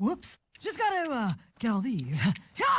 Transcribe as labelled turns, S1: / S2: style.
S1: Whoops. Just gotta, uh, get all these. Yeah!